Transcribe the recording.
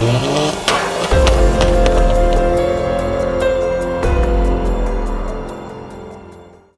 Bye.